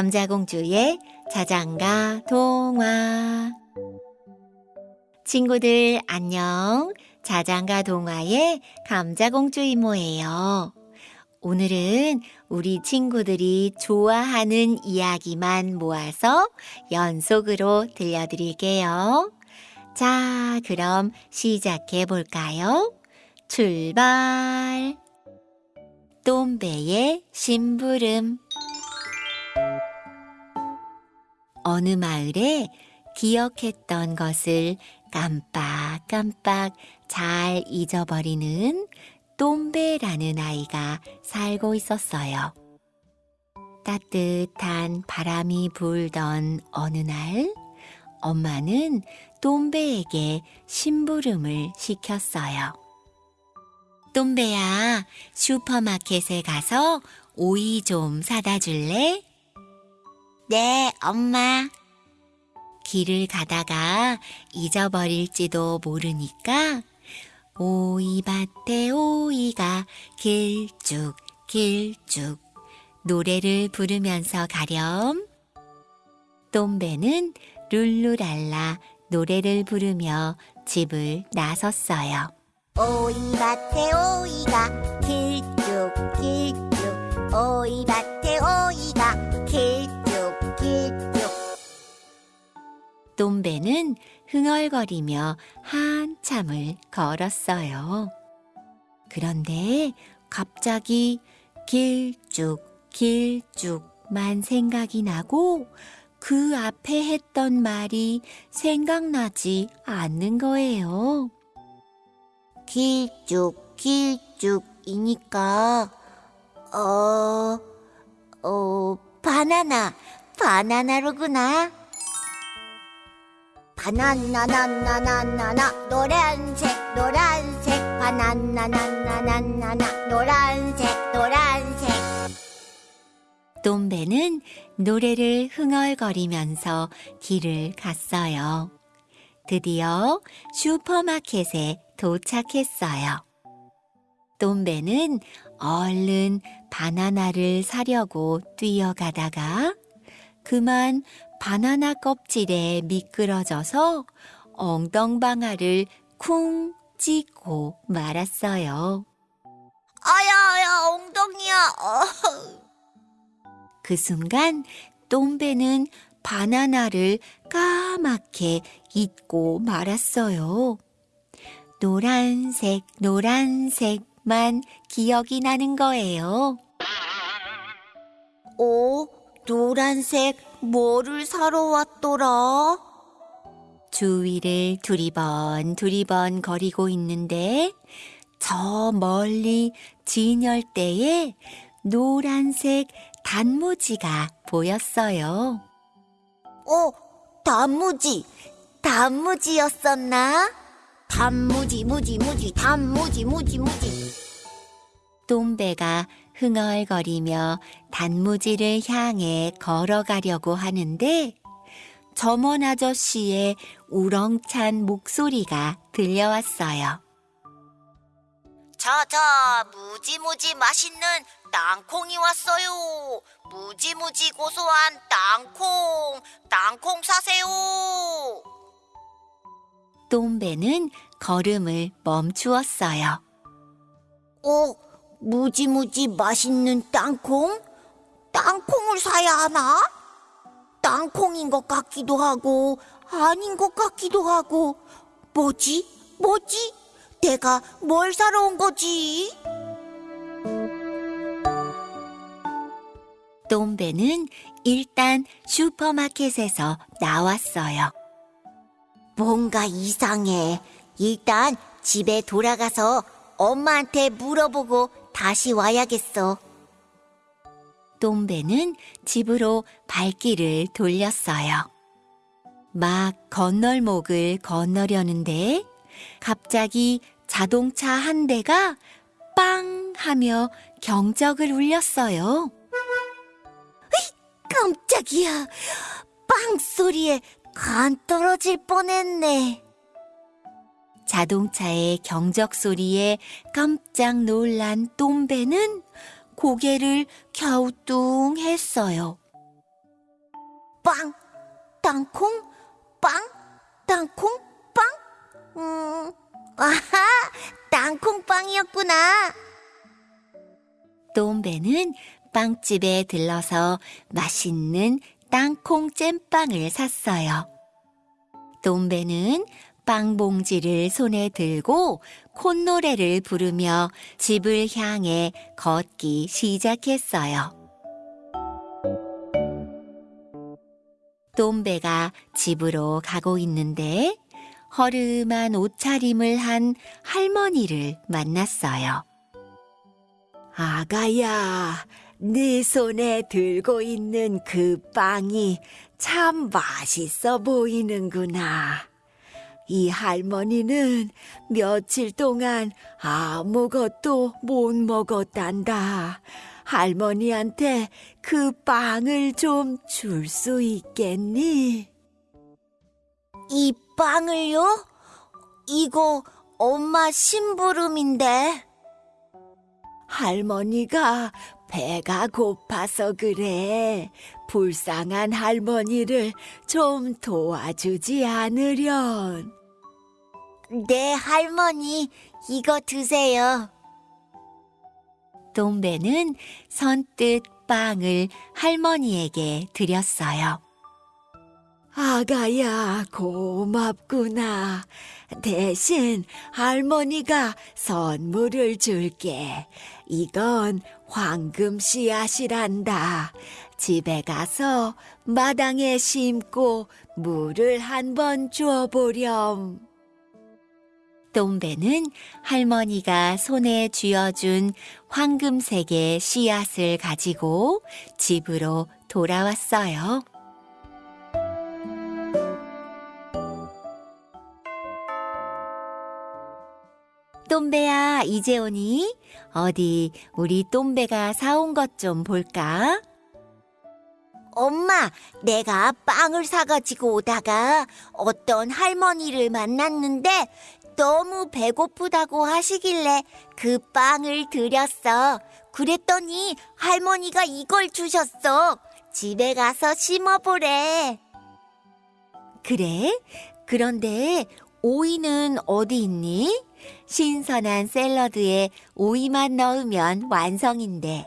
감자공주의 자장가 동화 친구들 안녕. 자장가 동화의 감자공주 이모예요. 오늘은 우리 친구들이 좋아하는 이야기만 모아서 연속으로 들려드릴게요. 자, 그럼 시작해 볼까요? 출발! 똠배의 심부름 어느 마을에 기억했던 것을 깜빡깜빡 잘 잊어버리는 똠배라는 아이가 살고 있었어요. 따뜻한 바람이 불던 어느 날, 엄마는 똠배에게 심부름을 시켰어요. 똠배야, 슈퍼마켓에 가서 오이 좀 사다 줄래? 네, 엄마. 길을 가다가 잊어버릴지도 모르니까 오이밭에 오이가 길쭉 길쭉 노래를 부르면서 가렴. 똠배는 룰루랄라 노래를 부르며 집을 나섰어요. 오이밭에 오이가 길쭉 길쭉 오이밭에 오이 똠배는 흥얼거리며 한참을 걸었어요. 그런데 갑자기 길쭉 길쭉만 생각이 나고 그 앞에 했던 말이 생각나지 않는 거예요. 길쭉 길쭉이니까 어... 어... 바나나 바나나로구나 바나나나나나나나 노란색 노란색 바나나나나나나나 노란색 노란색 똠배는 노래를 흥얼거리면서 길을 갔어요. 드디어 슈퍼마켓에 도착했어요. 똠배는 얼른 바나나를 사려고 뛰어가다가 그만 바나나 껍질에 미끄러져서 엉덩방아를 쿵 찌고 말았어요. 아야야 엉덩이야 어. 그 순간 똠배는 바나나를 까맣게 잊고 말았어요. 노란색, 노란색만 기억이 나는 거예요. 오 노란색 뭐를 사러 왔더라? 주위를 두리번 두리번 거리고 있는데 저 멀리 진열대에 노란색 단무지가 보였어요. 어, 단무지. 단무지였었나? 단무지, 무지, 무지, 단무지, 무지, 무지. 똠배가 흥얼거리며 단무지를 향해 걸어가려고 하는데 점원 아저씨의 우렁찬 목소리가 들려왔어요. 자, 자, 무지무지 맛있는 땅콩이 왔어요. 무지무지 고소한 땅콩, 땅콩 사세요. 똠배는 걸음을 멈추었어요. 어, 무지무지 맛있는 땅콩? 땅콩을 사야 하나? 땅콩인 것 같기도 하고, 아닌 것 같기도 하고, 뭐지? 뭐지? 내가 뭘 사러 온 거지? 똠배는 일단 슈퍼마켓에서 나왔어요. 뭔가 이상해. 일단 집에 돌아가서 엄마한테 물어보고 다시 와야겠어. 똠배는 집으로 발길을 돌렸어요. 막 건널목을 건너려는데 갑자기 자동차 한 대가 빵 하며 경적을 울렸어요. 깜짝이야. 빵 소리에 간 떨어질 뻔했네. 자동차의 경적 소리에 깜짝 놀란 똠배는 고개를 갸우뚱 했어요. 빵, 땅콩, 빵, 땅콩, 빵. 음, 아하, 땅콩빵이었구나. 똠배는 빵집에 들러서 맛있는 땅콩 잼빵을 샀어요. 똠배는 빵 봉지를 손에 들고 콧노래를 부르며 집을 향해 걷기 시작했어요. 똠배가 집으로 가고 있는데 허름한 옷차림을 한 할머니를 만났어요. 아가야, 네 손에 들고 있는 그 빵이 참 맛있어 보이는구나. 이 할머니는 며칠 동안 아무것도 못 먹었단다. 할머니한테 그 빵을 좀 줄 수 있겠니? 이 빵을요? 이거 엄마 심부름인데. 할머니가 배가 고파서 그래. 불쌍한 할머니를 좀 도와주지 않으련. 네, 할머니, 이거 드세요. 똥배는 선뜻 빵을 할머니에게 드렸어요. 아가야, 고맙구나. 대신 할머니가 선물을 줄게. 이건 황금 씨앗이란다. 집에 가서 마당에 심고 물을 한번 주어보렴. 똥배는 할머니가 손에 쥐어준 황금색의 씨앗을 가지고 집으로 돌아왔어요. 똠배야, 이제 오니? 어디 우리 똠배가 사온 것 좀 볼까? 엄마, 내가 빵을 사가지고 오다가 어떤 할머니를 만났는데 너무 배고프다고 하시길래 그 빵을 드렸어. 그랬더니 할머니가 이걸 주셨어. 집에 가서 심어보래. 그래? 그런데 오이는 어디 있니? 신선한 샐러드에 오이만 넣으면 완성인데.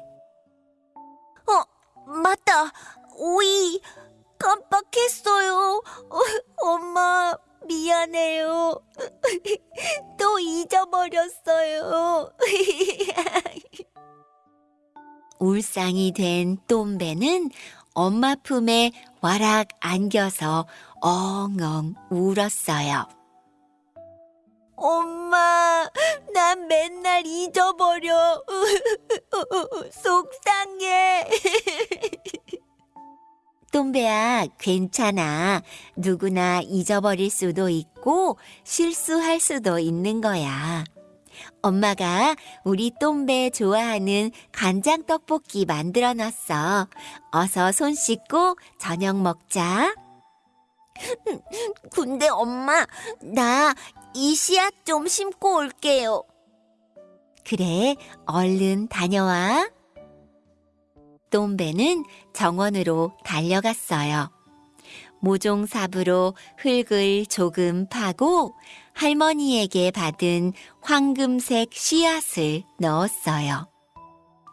어, 맞다. 오이 깜빡했어요. 어, 엄마 미안해요. 또 잊어버렸어요. 울상이 된 똠배는 엄마 품에 와락 안겨서 엉엉 울었어요. 엄마, 난 맨날 잊어버려. 속상해. 똠배야, 괜찮아. 누구나 잊어버릴 수도 있고 실수할 수도 있는 거야. 엄마가 우리 똠배 좋아하는 간장 떡볶이 만들어 놨어. 어서 손 씻고 저녁 먹자. 근데 엄마, 나 이 씨앗 좀 심고 올게요. 그래, 얼른 다녀와. 똠배는 정원으로 달려갔어요. 모종삽으로 흙을 조금 파고 할머니에게 받은 황금색 씨앗을 넣었어요.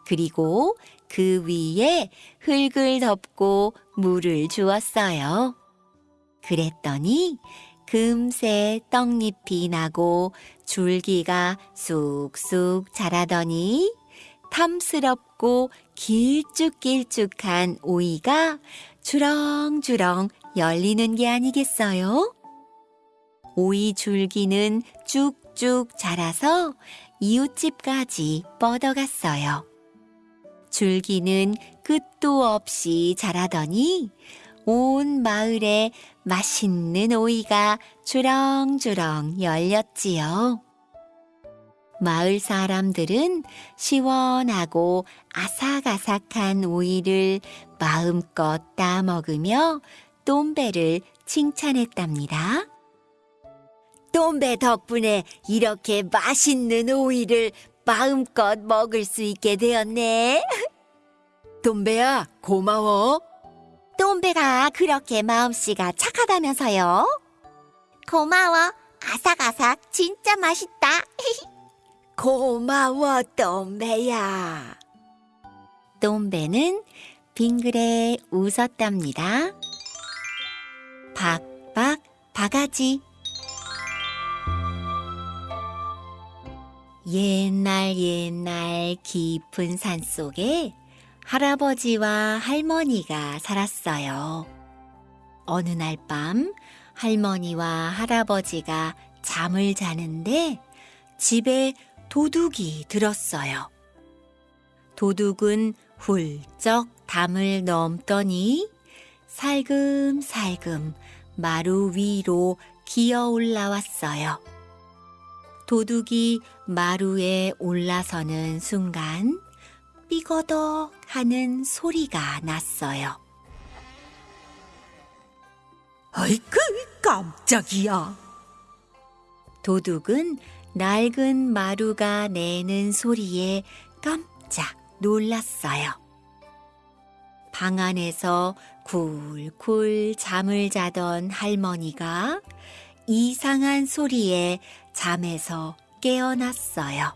그리고 그 위에 흙을 덮고 물을 주었어요. 그랬더니 금세 떡잎이 나고 줄기가 쑥쑥 자라더니 탐스럽고 길쭉길쭉한 오이가 주렁주렁 열리는 게 아니겠어요? 오이 줄기는 쭉쭉 자라서 이웃집까지 뻗어갔어요. 줄기는 끝도 없이 자라더니 온 마을에 맛있는 오이가 주렁주렁 열렸지요. 마을 사람들은 시원하고 아삭아삭한 오이를 마음껏 따먹으며 똠배를 칭찬했답니다. 똠배 덕분에 이렇게 맛있는 오이를 마음껏 먹을 수 있게 되었네. 똠배야, 고마워. 똠배가 그렇게 마음씨가 착하다면서요? 고마워. 아삭아삭 진짜 맛있다. 고마워, 똠배야. 똠배는 빙그레 웃었답니다. 박박 바가지. 옛날 옛날 깊은 산 속에 할아버지와 할머니가 살았어요. 어느 날 밤 할머니와 할아버지가 잠을 자는데 집에 도둑이 들었어요. 도둑은 훌쩍 담을 넘더니 살금살금 마루 위로 기어 올라왔어요. 도둑이 마루에 올라서는 순간 삐거덕 하는 소리가 났어요. 아이고 깜짝이야. 도둑은 낡은 마루가 내는 소리에 깜짝 놀랐어요. 방 안에서 굴굴 잠을 자던 할머니가 이상한 소리에 잠에서 깨어났어요.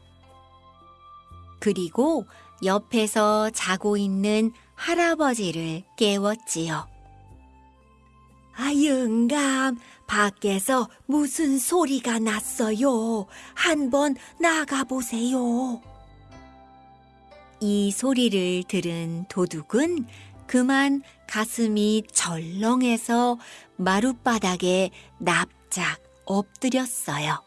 그리고 옆에서 자고 있는 할아버지를 깨웠지요. 아, 영감, 밖에서 무슨 소리가 났어요. 한번 나가보세요. 이 소리를 들은 도둑은 그만 가슴이 절렁해서 마룻바닥에 납작 엎드렸어요.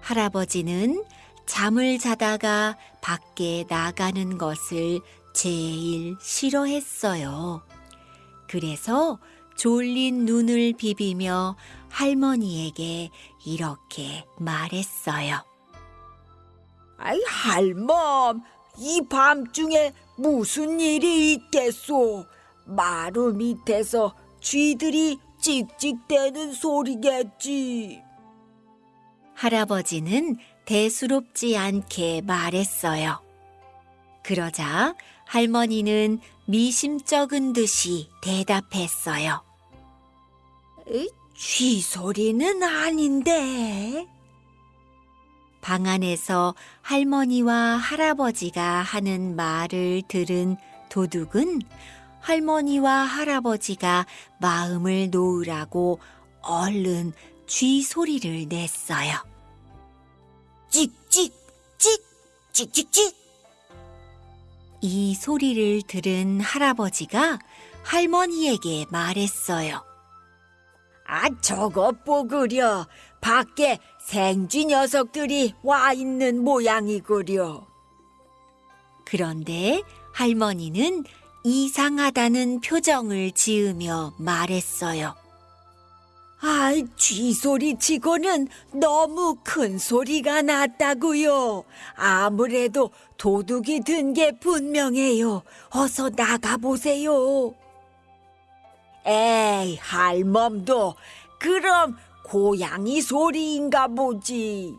할아버지는 잠을 자다가 밖에 나가는 것을 제일 싫어했어요. 그래서 졸린 눈을 비비며 할머니에게 이렇게 말했어요. 아이 할멈, 이 밤중에 무슨 일이 있겠소? 마루 밑에서 쥐들이 찍찍대는 소리겠지. 할아버지는 대수롭지 않게 말했어요. 그러자 할머니는 미심쩍은 듯이 대답했어요. 쥐 소리는 아닌데. 방 안에서 할머니와 할아버지가 하는 말을 들은 도둑은 할머니와 할아버지가 마음을 놓으라고 얼른 쥐 소리를 냈어요. 찍찍 찍 찍찍찍. 이 소리를 들은 할아버지가 할머니에게 말했어요. 아 저것 보그려. 밖에 생쥐 녀석들이 와 있는 모양이구려. 그런데 할머니는 이상하다는 표정을 지으며 말했어요. 아이, 쥐 소리 치고는 너무 큰 소리가 났다고요. 아무래도 도둑이 든 게 분명해요. 어서 나가보세요. 에이, 할멈도 그럼 고양이 소리인가 보지.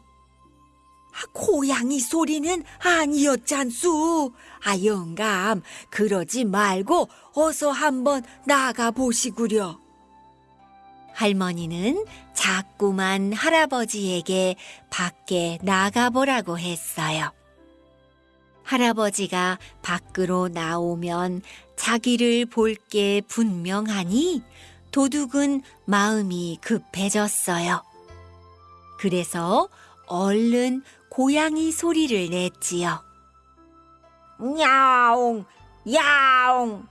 아, 고양이 소리는 아니었잖수. 아, 영감, 그러지 말고 어서 한번 나가보시구려. 할머니는 자꾸만 할아버지에게 밖에 나가보라고 했어요. 할아버지가 밖으로 나오면 자기를 볼 게 분명하니 도둑은 마음이 급해졌어요. 그래서 얼른 고양이 소리를 냈지요. 야옹, 야옹.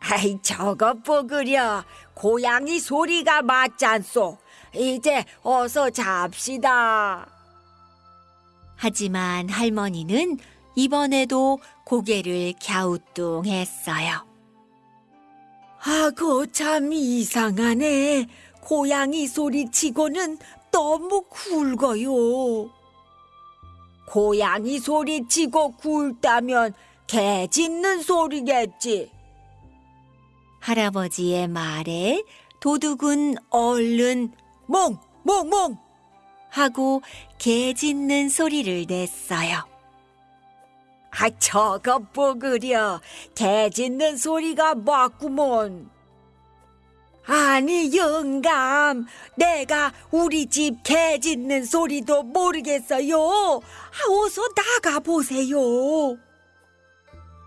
아이, 저것 보그려. 고양이 소리가 맞잖소. 이제 어서 잡시다. 하지만 할머니는 이번에도 고개를 갸우뚱했어요. 아고, 참 이상하네. 고양이 소리치고는 너무 굵어요. 고양이 소리치고 굵다면 개 짖는 소리겠지. 할아버지의 말에 도둑은 얼른 몽, 몽, 몽. 하고 개 짖는 소리를 냈어요. 아, 아, 저거 뽀그려. 개 짖는 소리가 맞구먼. 아니, 영감. 내가 우리 집 개 짖는 소리도 모르겠어요. 아, 어서 나가 보세요.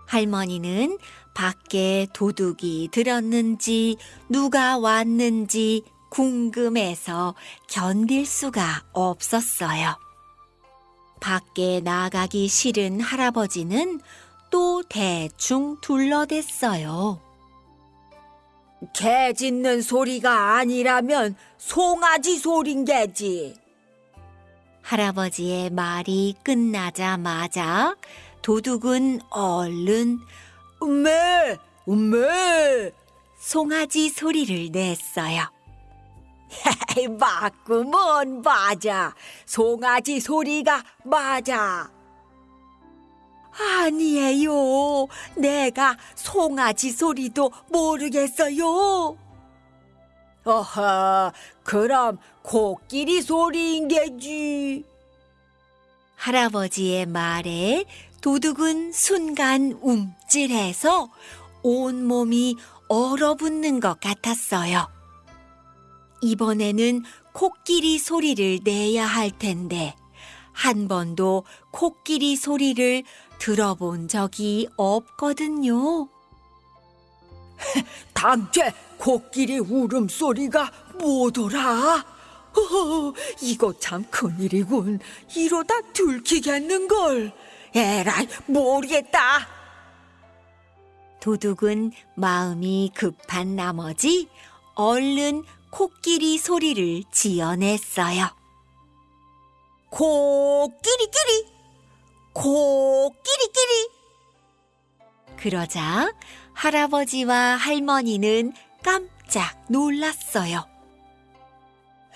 할머니는 밖에 도둑이 들었는지 누가 왔는지 궁금해서 견딜 수가 없었어요. 밖에 나가기 싫은 할아버지는 또 대충 둘러댔어요. 개 짖는 소리가 아니라면 송아지 소린 게지. 할아버지의 말이 끝나자마자 도둑은 얼른 음메, 음메. 송아지 소리를 냈어요. 맞구먼, 맞아. 송아지 소리가 맞아. 아니에요. 내가 송아지 소리도 모르겠어요. 어허, 그럼 코끼리 소리인 게지. 할아버지의 말에 도둑은 순간 움찔해서 온몸이 얼어붙는 것 같았어요. 이번에는 코끼리 소리를 내야 할 텐데, 한 번도 코끼리 소리를 들어본 적이 없거든요. 당최 코끼리 울음소리가 뭐더라? 어, 이거 참 큰일이군. 이러다 들키겠는걸. 에라이, 모르겠다. 도둑은 마음이 급한 나머지 얼른 코끼리 소리를 지어냈어요. 코끼리끼리, 코끼리끼리. 그러자 할아버지와 할머니는 깜짝 놀랐어요.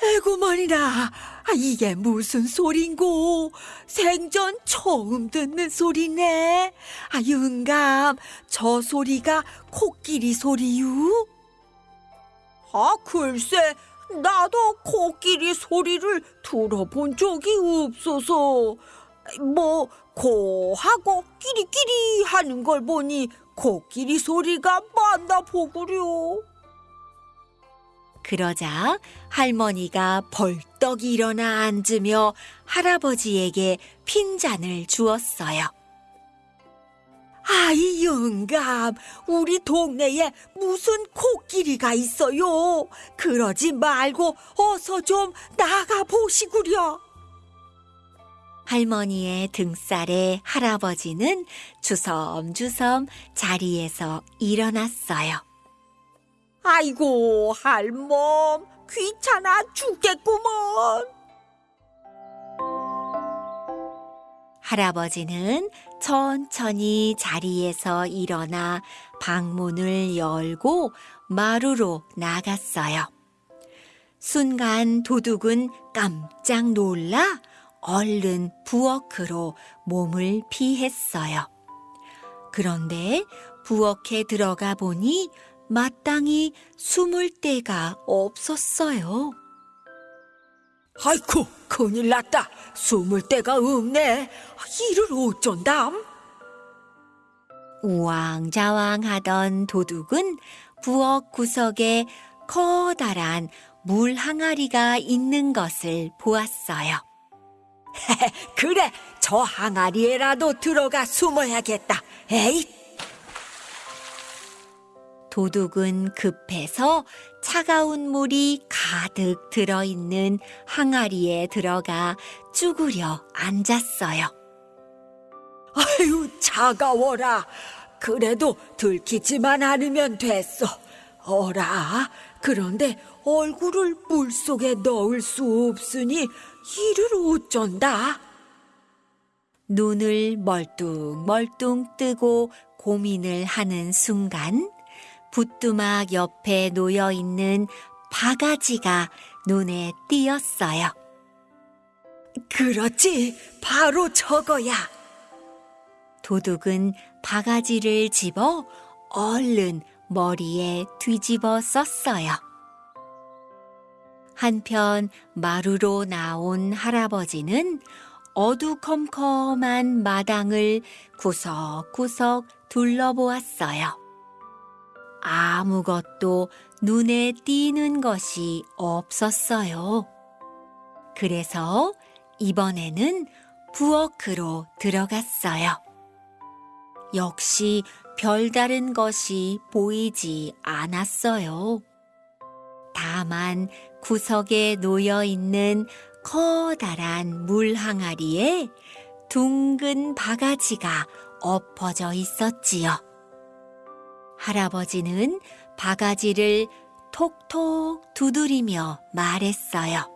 에구머니나, 아, 이게 무슨 소린고? 생전 처음 듣는 소리네. 아, 영감, 저 소리가 코끼리 소리유? 아, 글쎄, 나도 코끼리 소리를 들어본 적이 없어서. 뭐, 고하고 끼리끼리 하는 걸 보니 코끼리 소리가 맞나 보구려. 그러자 할머니가 벌떡 일어나 앉으며 할아버지에게 핀잔을 주었어요. 아이 영감, 우리 동네에 무슨 코끼리가 있어요. 그러지 말고 어서 좀 나가 보시구려. 할머니의 등살에 할아버지는 주섬주섬 자리에서 일어났어요. 아이고 할멈, 귀찮아 죽겠구먼. 할아버지는 천천히 자리에서 일어나 방문을 열고 마루로 나갔어요. 순간 도둑은 깜짝 놀라 얼른 부엌으로 몸을 피했어요. 그런데 부엌에 들어가 보니 마땅히 숨을 데가 없었어요. 아이고 큰일 났다. 숨을 데가 없네. 이를 어쩐담? 우왕좌왕하던 도둑은 부엌 구석에 커다란 물 항아리가 있는 것을 보았어요. 그래, 저 항아리에라도 들어가 숨어야겠다. 에이, 도둑은 급해서 차가운 물이 가득 들어있는 항아리에 들어가 쭈그려 앉았어요. 아유, 차가워라. 그래도 들키지만 않으면 됐어. 어라, 그런데 얼굴을 물 속에 넣을 수 없으니 이를 어쩐다. 눈을 멀뚱멀뚱 뜨고 고민을 하는 순간 부뚜막 옆에 놓여 있는 바가지가 눈에 띄었어요. 그렇지, 바로 저거야. 도둑은 바가지를 집어 얼른 머리에 뒤집어 썼어요. 한편 마루로 나온 할아버지는 어두컴컴한 마당을 구석구석 둘러보았어요. 아무것도 눈에 띄는 것이 없었어요. 그래서 이번에는 부엌으로 들어갔어요. 역시 별다른 것이 보이지 않았어요. 다만 구석에 놓여 있는 커다란 물 항아리에 둥근 바가지가 엎어져 있었지요. 할아버지는 바가지를 톡톡 두드리며 말했어요.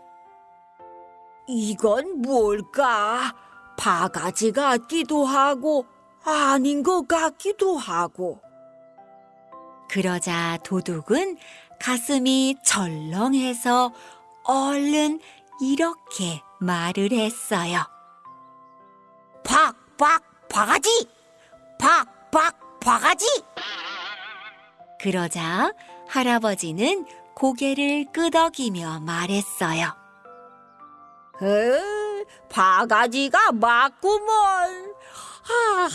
이건 뭘까? 바가지 같기도 하고 아닌 것 같기도 하고. 그러자 도둑은 가슴이 철렁해서 얼른 이렇게 말을 했어요. 박박 바가지! 박박 바가지! 그러자 할아버지는 고개를 끄덕이며 말했어요. 에, 바가지가 맞구먼. 아,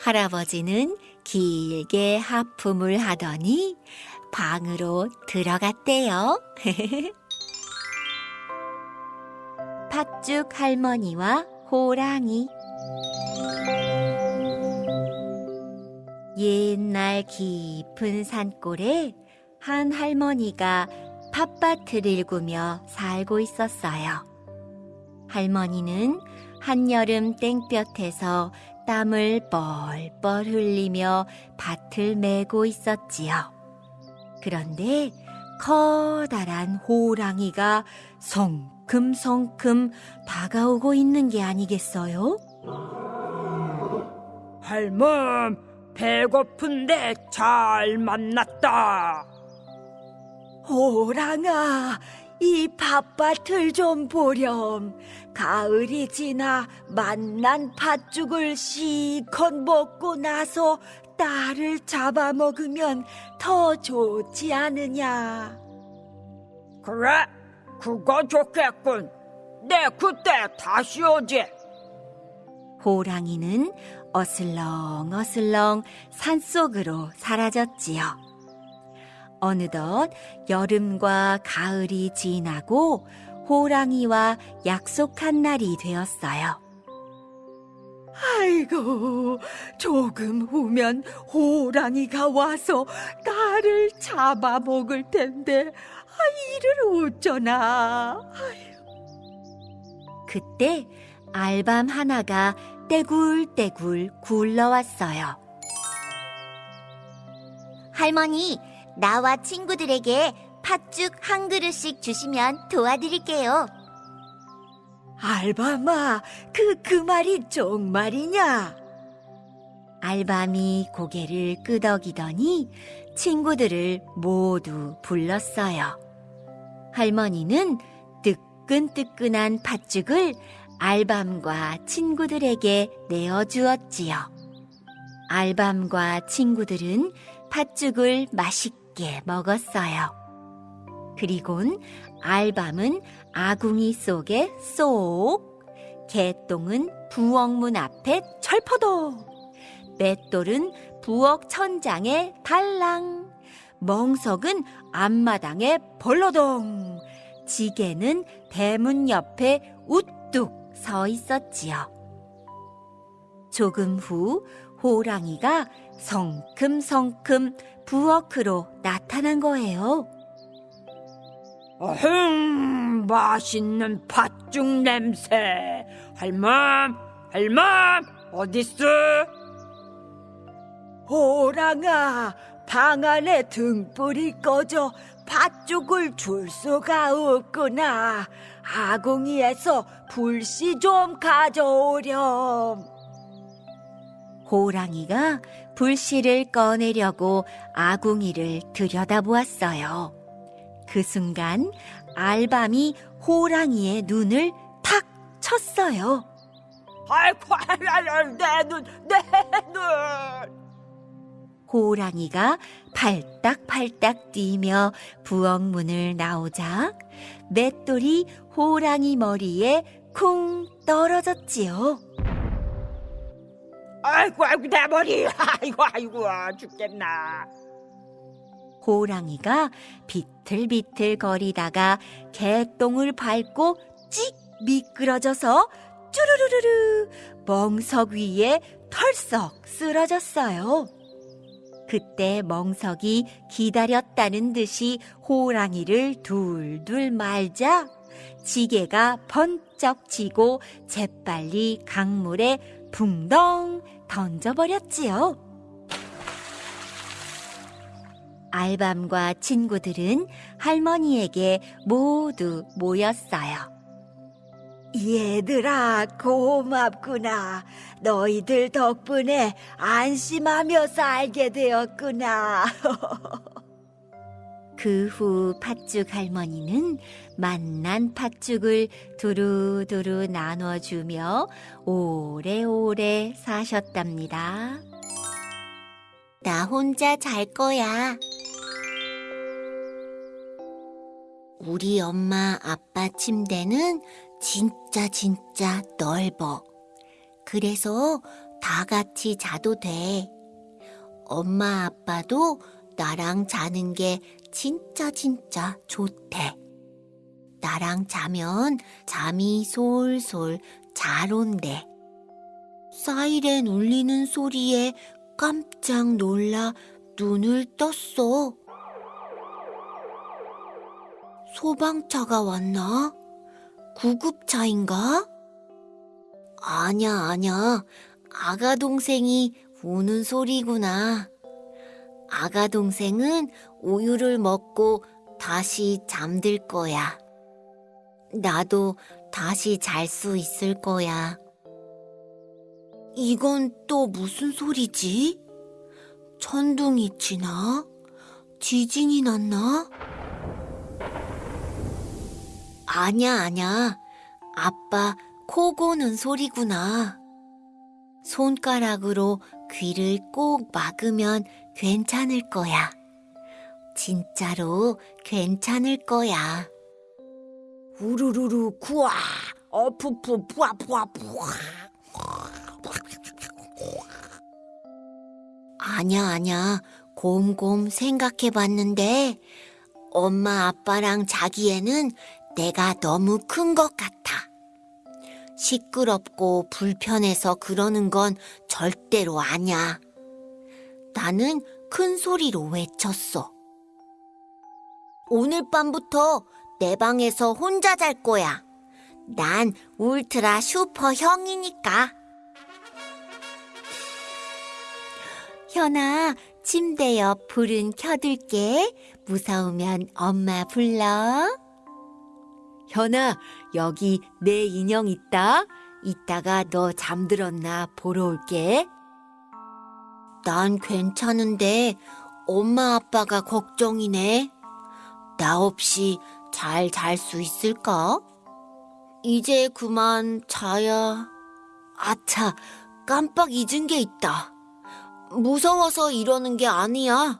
할아버지는 길게 하품을 하더니 방으로 들어갔대요. 팥죽 할머니와 호랑이 옛날 깊은 산골에 한 할머니가 팥밭을 일구며 살고 있었어요. 할머니는 한여름 땡볕에서 땀을 뻘뻘 흘리며 밭을 메고 있었지요. 그런데 커다란 호랑이가 성큼성큼 다가오고 있는 게 아니겠어요? 할멈, 배고픈데 잘 만났다. 호랑아, 이 밭밭을 좀 보렴. 가을이 지나 만난 팥죽을 실컷 먹고 나서 딸을 잡아먹으면 더 좋지 않으냐. 그래, 그거 좋겠군. 내 그때 다시 오지. 호랑이는 어슬렁어슬렁 산속으로 사라졌지요. 어느덧 여름과 가을이 지나고 호랑이와 약속한 날이 되었어요. 아이고, 조금 후면 호랑이가 와서 나를 잡아먹을 텐데, 아, 이를 어쩌나. 그때 알밤 하나가 떼굴떼굴 굴러왔어요. 할머니, 나와 친구들에게 팥죽 한 그릇씩 주시면 도와드릴게요. 알밤아, 그, 그 말이 정말이냐? 알밤이 고개를 끄덕이더니 친구들을 모두 불렀어요. 할머니는 뜨끈뜨끈한 팥죽을 알밤과 친구들에게 내어주었지요. 알밤과 친구들은 팥죽을 맛있게 먹었어요. 그리곤 알밤은 아궁이 속에 쏙, 개똥은 부엌문 앞에 철퍼덕, 맷돌은 부엌 천장에 달랑, 멍석은 앞마당에 벌러덩, 지게는 대문 옆에 우뚝 서 있었지요. 조금 후 호랑이가 성큼성큼 부엌으로 나타난 거예요. 어흥, 맛있는 팥죽 냄새. 할멈, 할멈, 어딨어? 호랑아, 방 안에 등불이 꺼져 팥죽을 줄 수가 없구나. 아궁이에서 불씨 좀 가져오렴. 호랑이가 불씨를 꺼내려고 아궁이를 들여다보았어요. 그 순간 알밤이 호랑이의 눈을 탁 쳤어요. 아이고, 내 눈, 내 눈. 호랑이가 팔딱팔딱 뛰며 부엌 문을 나오자 맷돌이 호랑이 머리에 쿵 떨어졌지요. 아이고 아이고 내 머리 아이고 아이고 아, 죽겠나 호랑이가 비틀비틀 거리다가 개똥을 밟고 찍 미끄러져서 쭈루루루루 멍석 위에 털썩 쓰러졌어요. 그때 멍석이 기다렸다는 듯이 호랑이를 둘둘 말자 지게가 번쩍 지고 재빨리 강물에 붕덩 던져버렸지요. 알밤과 친구들은 할머니에게 모두 모였어요. 얘들아 고맙구나 너희들 덕분에 안심하며 살게 되었구나 그 후 팥죽 할머니는 만난 팥죽을 두루두루 나눠주며 오래오래 사셨답니다. 나 혼자 잘 거야. 우리 엄마 아빠 침대는 진짜 진짜 넓어. 그래서 다 같이 자도 돼. 엄마 아빠도 나랑 자는 게 진짜 진짜 좋대. 나랑 자면 잠이 솔솔 잘 온대. 사이렌 울리는 소리에 깜짝 놀라 눈을 떴어. 소방차가 왔나? 구급차인가? 아냐, 아냐. 아가 동생이 우는 소리구나. 아가 동생은 우유를 먹고 다시 잠들 거야. 나도 다시 잘 수 있을 거야. 이건 또 무슨 소리지? 천둥이 치나? 지진이 났나? 아냐, 아냐. 아빠 코 고는 소리구나. 손가락으로 귀를 꼭 막으면 괜찮을 거야. 진짜로 괜찮을 거야. 우르르르 구아 어푸푸 부아 부아 부아 아냐, 아냐. 곰곰 생각해 봤는데, 엄마 아빠랑 자기에는 내가 너무 큰 것 같아. 시끄럽고 불편해서 그러는 건 절대로 아냐. 나는 큰 소리로 외쳤어. 오늘 밤부터 내 방에서 혼자 잘 거야. 난 울트라 슈퍼 형이니까. 현아, 침대 옆 불은 켜둘게. 무서우면 엄마 불러. 현아, 여기 내 인형 있다. 이따가 너 잠들었나 보러 올게. 난 괜찮은데 엄마 아빠가 걱정이네. 나 없이 잘 잘 수 있을까? 이제 그만 자야. 아차, 깜빡 잊은 게 있다. 무서워서 이러는 게 아니야.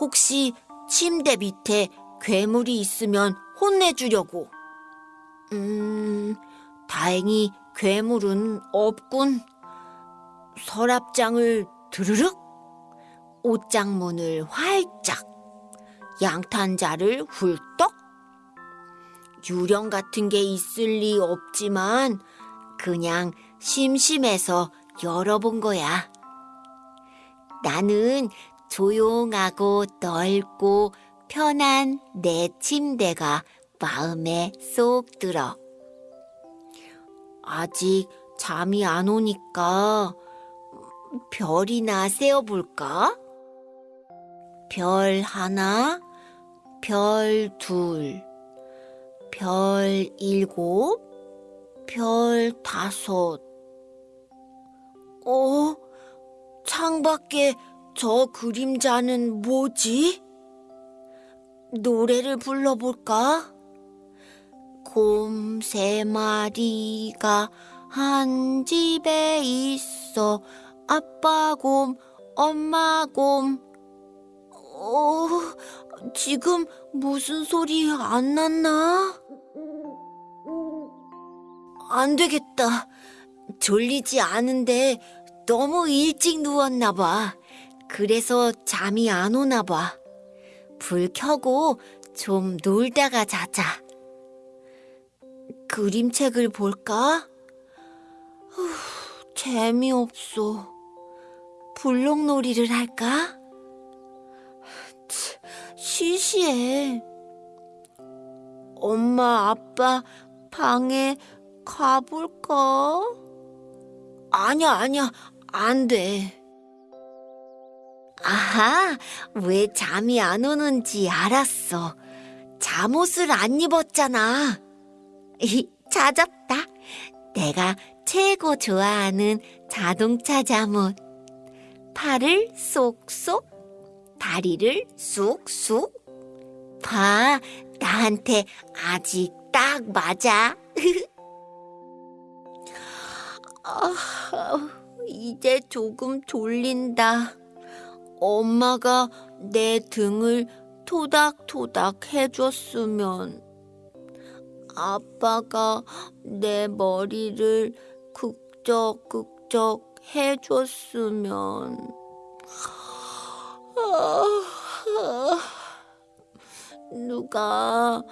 혹시 침대 밑에 괴물이 있으면 혼내주려고. 음, 다행히 괴물은 없군. 서랍장을 드르륵, 옷장문을 활짝, 양탄자를 훌떡. 유령 같은 게 있을 리 없지만 그냥 심심해서 열어본 거야. 나는 조용하고 넓고 편한 내 침대가 마음에 쏙 들어. 아직 잠이 안 오니까 별이나 세어볼까? 별 하나, 별 둘, 별 일곱, 별 다섯. 어? 창밖에 저 그림자는 뭐지? 노래를 불러볼까? 곰 세 마리가 한 집에 있어. 아빠 곰, 엄마 곰. 어, 지금 무슨 소리 안 났나? 안 되겠다. 졸리지 않은데 너무 일찍 누웠나 봐. 그래서 잠이 안 오나 봐. 불 켜고 좀 놀다가 자자. 그림책을 볼까? 후, 재미없어. 블록놀이를 할까? 치, 시시해. 엄마, 아빠 방에 가볼까? 아니야, 아니야, 안 돼. 아하, 왜 잠이 안 오는지 알았어. 잠옷을 안 입었잖아. 찾았다. 내가 최고 좋아하는 자동차 잠옷. 팔을 쏙쏙, 다리를 쑥쑥. 봐, 나한테 아직 딱 맞아. 아, 이제 조금 졸린다. 엄마가 내 등을 토닥토닥 해줬으면. 아빠가 내 머리를 극적극적 해줬으면. 아, 누가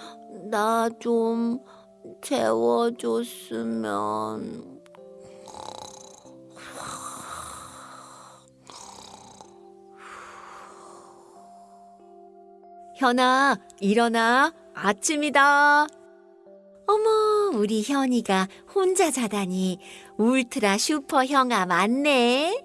나 좀 재워줬으면. 현아, 일어나. 아침이다. 어머, 우리 현이가 혼자 자다니 울트라 슈퍼 형아 맞네.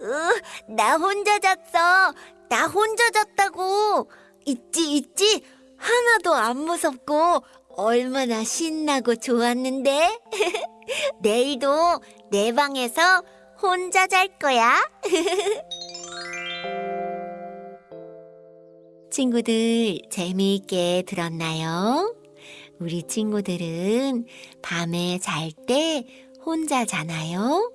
으, 나 혼자 잤어. 나 혼자 잤다고. 있지, 있지. 하나도 안 무섭고 얼마나 신나고 좋았는데. 내일도 내 방에서 혼자 잘 거야. 친구들 재미있게 들었나요? 우리 친구들은 밤에 잘 때 혼자 자나요?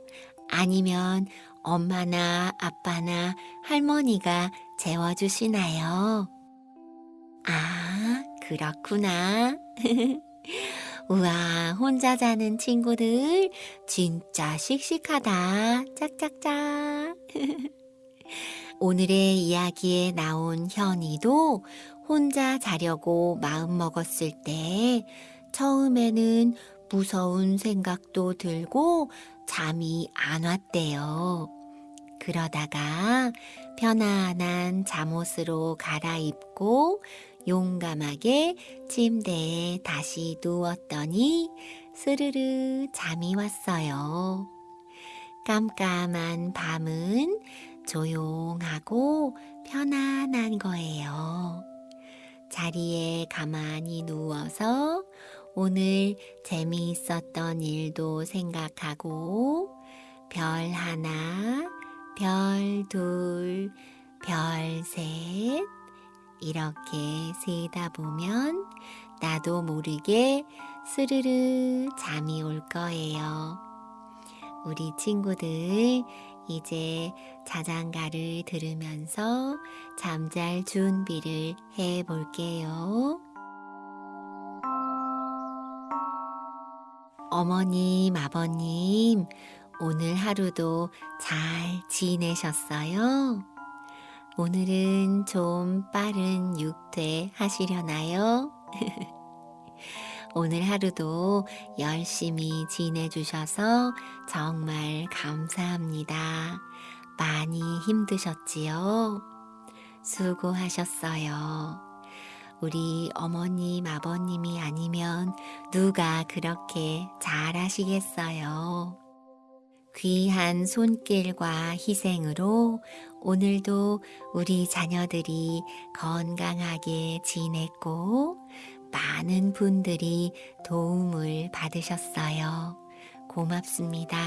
아니면 엄마나 아빠나 할머니가 재워주시나요? 아, 그렇구나. 우와, 혼자 자는 친구들 진짜 씩씩하다. 짝짝짝. 오늘의 이야기에 나온 현이도 혼자 자려고 마음먹었을 때 처음에는 무서운 생각도 들고 잠이 안 왔대요. 그러다가 편안한 잠옷으로 갈아입고 용감하게 침대에 다시 누웠더니 스르르 잠이 왔어요. 깜깜한 밤은 조용하고 편안한 거예요. 자리에 가만히 누워서 오늘 재미있었던 일도 생각하고 별 하나, 별 둘, 별 셋, 이렇게 세다 보면 나도 모르게 스르르 잠이 올 거예요. 우리 친구들 이제 자장가를 들으면서 잠잘 준비를 해 볼게요. 어머님, 아버님, 오늘 하루도 잘 지내셨어요? 오늘은 좀 빠른 육퇴 하시려나요? 오늘 하루도 열심히 지내주셔서 정말 감사합니다. 많이 힘드셨지요? 수고하셨어요. 우리 어머님, 아버님이 아니면 누가 그렇게 잘 하시겠어요? 귀한 손길과 희생으로 오늘도 우리 자녀들이 건강하게 지냈고 많은 분들이 도움을 받으셨어요. 고맙습니다.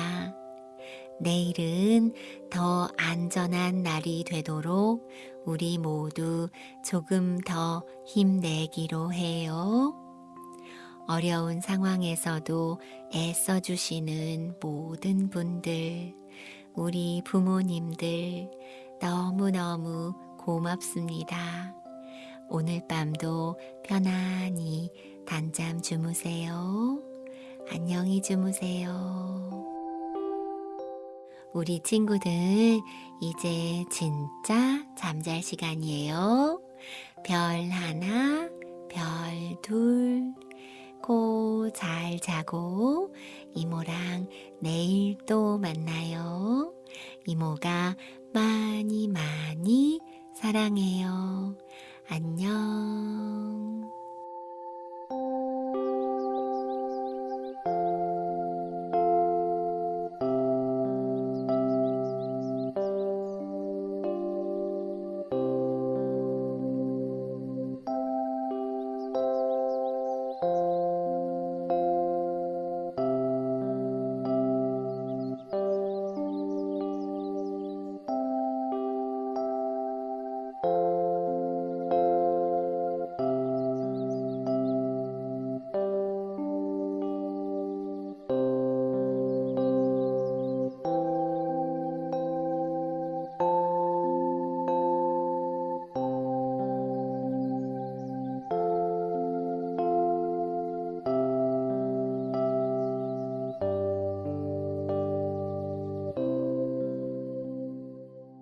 내일은 더 안전한 날이 되도록 우리 모두 조금 더 힘내기로 해요. 어려운 상황에서도 애써주시는 모든 분들, 우리 부모님들 너무너무 고맙습니다. 오늘 밤도 편안히 단잠 주무세요. 안녕히 주무세요. 우리 친구들, 이제 진짜 잠잘 시간이에요. 별 하나, 별 둘, 고잘 자고 이모랑 내일 또 만나요. 이모가 많이 많이 사랑해요. 안녕.